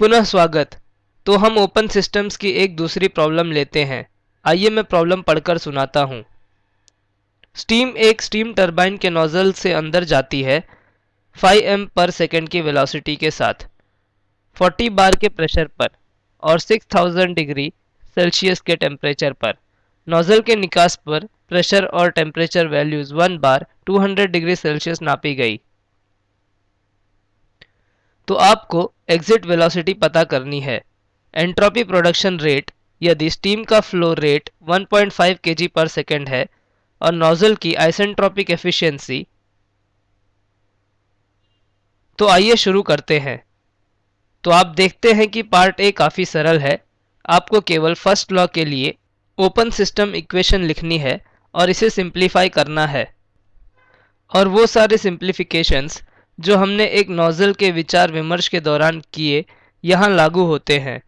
पुनः स्वागत। तो हम ओपन सिस्टम्स की एक दूसरी प्रॉब्लम लेते हैं। आइए मैं प्रॉब्लम पढ़कर सुनाता हूँ। स्टीम एक स्टीम टरबाइन के नोजल से अंदर जाती है 5 एम पर सेकेंड की वेलोसिटी के साथ। 40 बार के प्रेशर पर और 6000 डिग्री सेल्सियस के टेम्परेचर पर। नोजल के निकास पर प्रेशर और temperature values one bar 200 degree Celsius नापी गई। तो आपको एग्जिट वेलोसिटी पता करनी है। एंट्रोपी प्रोडक्शन रेट यदि स्टीम का flow rate 1.5 point per second है और नोजल की आइसेंट्रोपिक एफिशिएंसी तो आइए शुरू करते हैं। तो आप देखते हैं कि पार्ट ए काफ़ी सरल है। आपको केवल फ़र्स्ट लॉ के लिए ओपन सिस्टम इक्वेशन लिखनी है और इसे सिंप्लीफाई करना है। और वो सारे सिंप्लीफिकेशंस जो हमने एक नोज़ल के विचार विमर्श के दौरान किए, यहाँ लागू होते हैं।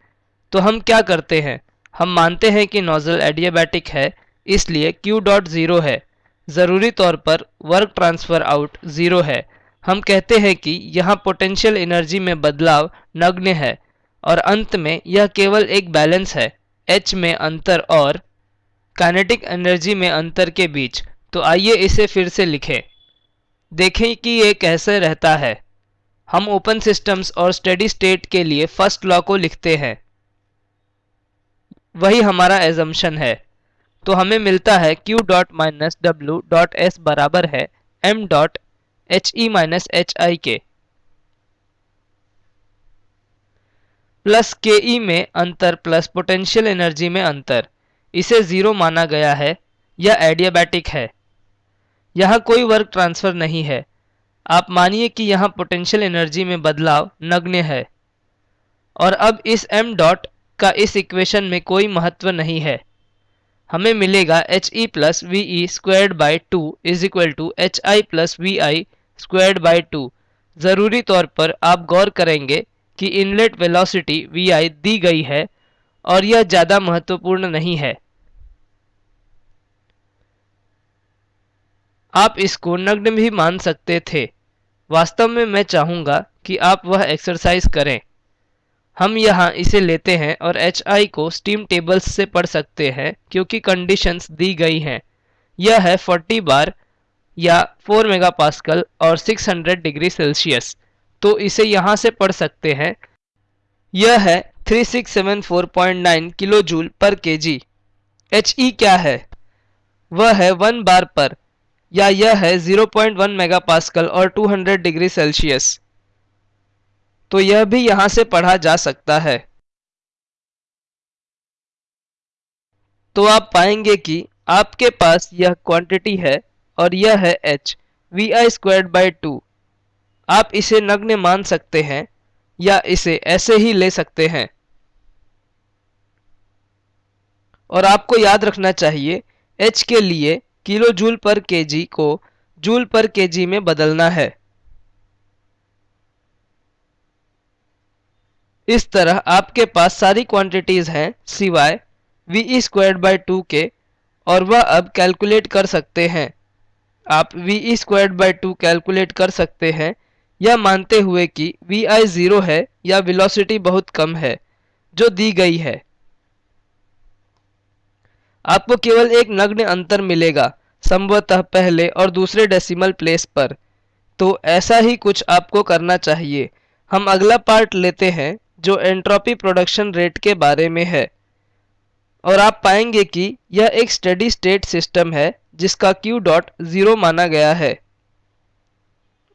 तो हम क्या करते हैं? हम मानते हैं कि नोज़ल एडियाबैटिक है, इसलिए Q डॉट ज़ीरो है। ज़रूरी तौर पर वर्क ट्रांसफ़र आउट ज़ीरो है। हम कहते हैं कि यहाँ पोटेंशियल एनर्जी में बदलाव नग्न है, और अंत में यह केवल एक बैलेंस है, H में अंतर और काइनेटिक एनर्जी में अंतर के बीच। तो आइए इसे फिर से लिखें। देखें कि ये कैसे रहता है। हम ओपन सिस्टम्स और स्टेडी स्टेट के लिए फ़र्स्ट लॉ को लिखते हैं। वही हमारा एजम्पन है। तो हमें मिलता है q dot minus W dot S बराबर है m dot H E minus H I के प्लस के ई में अंतर प्लस पोटेंशियल एनर्जी में अंतर। इसे ज़ीरो माना गया है। यह एडियाबैटिक है। यहाँ कोई वर्क ट्रांसफ़र नहीं है। आप मानिए कि यहाँ पोटेंशियल एनर्जी में बदलाव नग्न है। और अब इस m डॉट का इस इक्वेशन में कोई महत्व नहीं है। हमें मिलेगा H E plus V E squared by two is equal to H I plus V I squared by two ज़रूरी तौर पर आप गौर करेंगे कि इनलेट वेलोसिटी वी आई दी गई है और यह ज़्यादा महत्वपूर्ण नहीं है। आप इसको नग्न भी मान सकते थे। वास्तव में मैं चाहूँगा कि आप वह एक्सरसाइज करें। हम यहाँ इसे लेते हैं और एच आई को स्टीम टेबल्स से पढ़ सकते हैं, क्योंकि कंडीशंस दी गई हैं। यह है 40 बार या 4 मेगापास्कल और 600 डिग्री सेल्सियस तो इसे यहाँ से पढ़ सकते हैं। यह है 3674.9 kilo joule per KG H E क्या है? वह है वन बार पर या यह है 0.1 मेगापास्कल और 200 डिग्री सेल्सियस। तो यह भी यहाँ से पढ़ा जा सकता है। तो आप पाएँगे कि आपके पास यह क्वांटिटी है और यह है h V I squared by two आप इसे नग्न मान सकते हैं या इसे ऐसे ही ले सकते हैं। और आपको याद रखना चाहिए, h के लिए किलो जूल पर केजी को जूल पर केजी में बदलना है। इस तरह आपके पास सारी क्वांटिटीज हैं, सिवाय V E squared by two के, और वह अब कैलकुलेट कर सकते हैं। आप V E squared by two calculate कर सकते हैं यह मानते हुए कि वी आई ज़ीरो है या वेलोसिटी बहुत कम है, जो दी गई है। आपको केवल एक नग्न अंतर मिलेगा, संभवतः पहले और दूसरे डेसिमल प्लेस पर। तो ऐसा ही कुछ आपको करना चाहिए। हम अगला पार्ट लेते हैं, जो एंट्रोपी प्रोडक्शन रेट के बारे में है। और आप पाएँगे कि यह एक स्टडी स्टेट सिस्टम है, जिसका Q डॉट ज़ीरो माना गया है।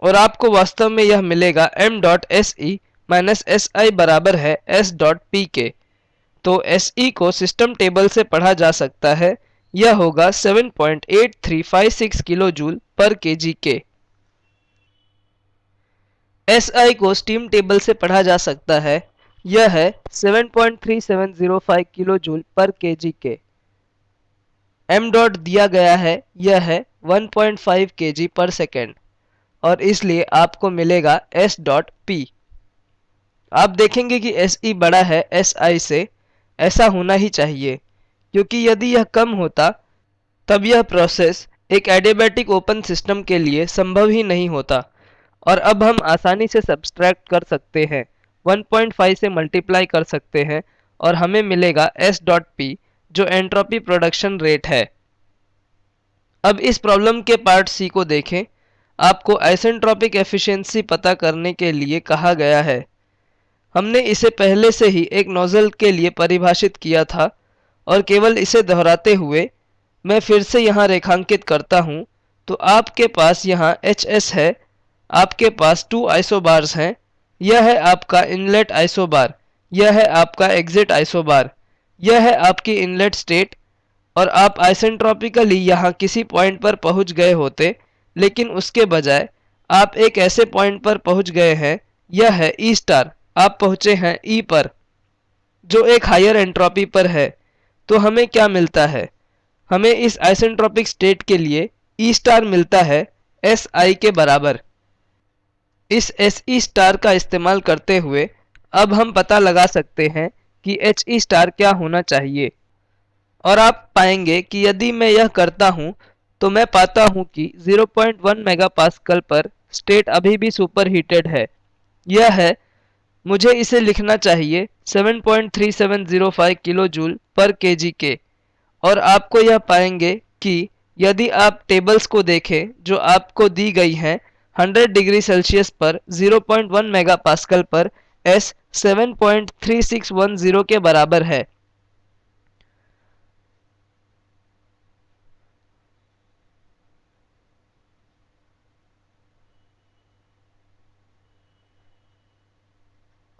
और आपको वास्तव में यह मिलेगा m dot S E minus S I बराबर है s डॉट पी के। तो एस ई को सिस्टम टेबल से पढ़ा जा सकता है। यह होगा 7.8356 kilo joule per KG K S I को स्टीम टेबल से पढ़ा जा सकता है। यह है 7.3705 kilo joule per KG K M dot दिया गया है। यह है 1.5 केजी पर सेकेंड और इसलिए आपको मिलेगा एस डॉट पी आप देखेंगे कि एस ई बड़ा है एस आई से। ऐसा होना ही चाहिए। क्योंकि यदि यह कम होता, तब यह प्रोसेस एक एडियाबैटिक ओपन सिस्टम के लिए संभव ही नहीं होता। और अब हम आसानी से सब्सट्रैक्ट कर सकते हैं 1.5 से मल्टीप्लाई कर सकते हैं, और हमें मिलेगा एस डॉट पी जो एंट्रोपी प्रोडक्शन रेट है। अब इस प्रॉब्लम के पार्ट सी को देखें। आपको आइसेंट्रोपिक एफिशिएंसी पता करने के लिए कहा गया है। हमने इसे पहले से ही एक नोजल के लिए परिभाषित किया था और केवल इसे दोहराते हुए मैं फिर से यहाँ रेखांकित करता हूँ। तो आपके पास यहाँ एच एस है, आपके पास टू आइसोबार्स हैं, यह है आपका इनलेट आइसोबार यह है आपका एग्जिट आइसोबार यह है आपकी इनलेट स्टेट और आप आइसेंट्रॉपिकली यहाँ किसी पॉइंट पर पहुँच गए होते, लेकिन उसके बजाय आप एक ऐसे पॉइंट पर पहुँच गए हैं, यह है ई स्टार आप पहुँचे हैं ई पर, जो एक हायर एंट्रोपी पर है तो हमें क्या मिलता है? हमें इस आइसेंट्रोपिक स्टेट के लिए ई स्टार मिलता है एस आई के बराबर। इस एस ई स्टार का इस्तेमाल करते हुए अब हम पता लगा सकते हैं कि एच ई स्टार क्या होना चाहिए। और आप पाएँगे कि यदि मैं यह करता हूँ तो मैं पाता हूँ कि 0.1 मेगापास्कल पर स्टेट अभी भी सुपर हीटेड है। यह है मुझे इसे लिखना चाहिए 7.3705 किलो जूल पर केजी के। और आपको यह पाएँगे कि यदि आप टेबल्स को देखें, जो आपको दी गई हैं 100 डिग्री सेल्सियस पर 0.1 मेगापास्कल पर, S 7.3610 के बराबर है।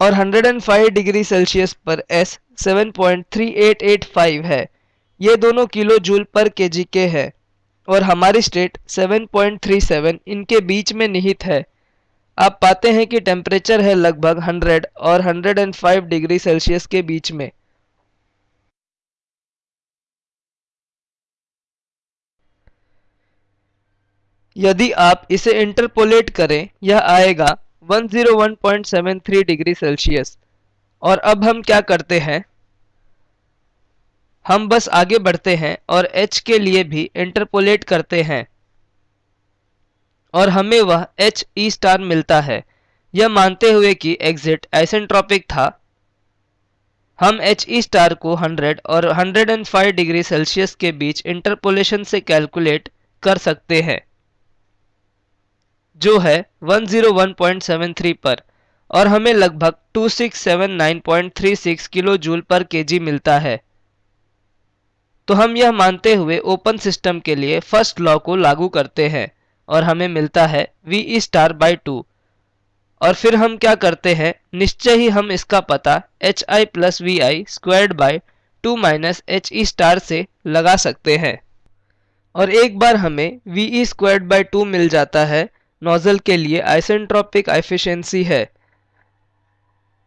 और 105 डिग्री सेल्सियस पर S 7.3885 है। ये दोनों किलो जूल पर केजी के है और हमारी स्टेट 7.37 इनके बीच में निहित है। आप पाते हैं कि टेम्परेचर है लगभग 100 और 105 डिग्री सेल्सियस के बीच में। यदि आप इसे इंटरपोलेट करें, यह आएगा 101.73 डिग्री सेल्सियस। और अब हम क्या करते हैं? हम बस आगे बढ़ते हैं और h के लिए भी इंटरपोलेट करते हैं। और हमें वह एच ई स्टार मिलता है। यह मानते हुए कि एग्जिट आइसेंट्रोपिक था। हम एच ई स्टार को 100 और 105 डिग्री सेल्सियस के बीच इंटरपोलेशन से कैलकुलेट कर सकते हैं। जो है 101.73 पर, और हमें लगभग 2679.36 किलो जूल पर केजी मिलता है। तो हम यह मानते हुए ओपन सिस्टम के लिए फ़र्स्ट लॉ को लागू करते हैं, और हमें मिलता है वी स्टार बाई टू और फिर हम क्या करते हैं, निश्चय ही हम इसका पता H I plus V I squared by two minus H E star से लगा सकते हैं। और एक बार हमें V E squared by two मिल जाता है नोजल के लिए आइसेंट्रोपिक एफिशिएंसी है।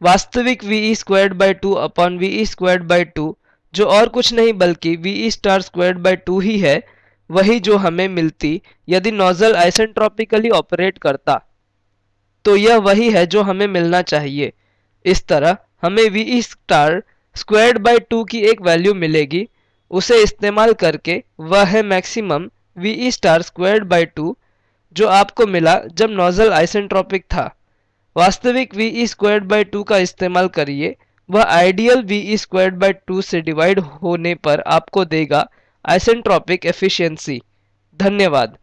वास्तविक V E squared by two upon V E squared by two जो और कुछ नहीं बल्कि V E star squared by two ही है, वही जो हमें मिलती यदि नोजल आइसेंट्रोपिकली ऑपरेट करता। तो यह वही है जो हमें मिलना चाहिए। इस तरह हमें V E star squared by two की एक वैल्यू मिलेगी, उसे इस्तेमाल करके वह है maximum V E star squared by two जो आपको मिला जब नोजल आइसेंट्रोपिक था। वास्तविक V E squared by two का इस्तेमाल करिए। वह ideal V E squared by two से डिवाइड होने पर आपको देगा आइसेंट्रोपिक एफिशिएंसी धन्यवाद।